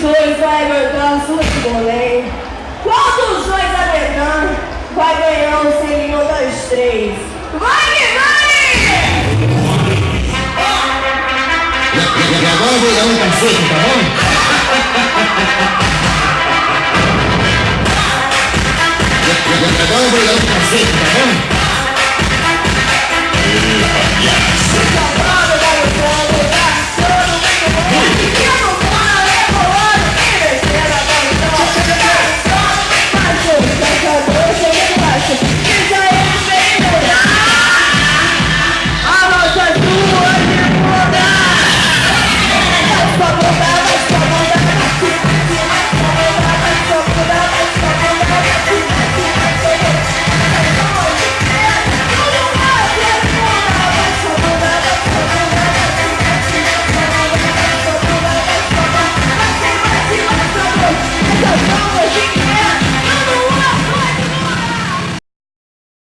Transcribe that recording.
dois vai aguentando futebolém? Qual dos dois aguentando vai ganhando sem nenhum dos três? Vai que vai! E agora eu vou dar um cacete, tá bom? Agora eu vou dar um cacete, tá bom?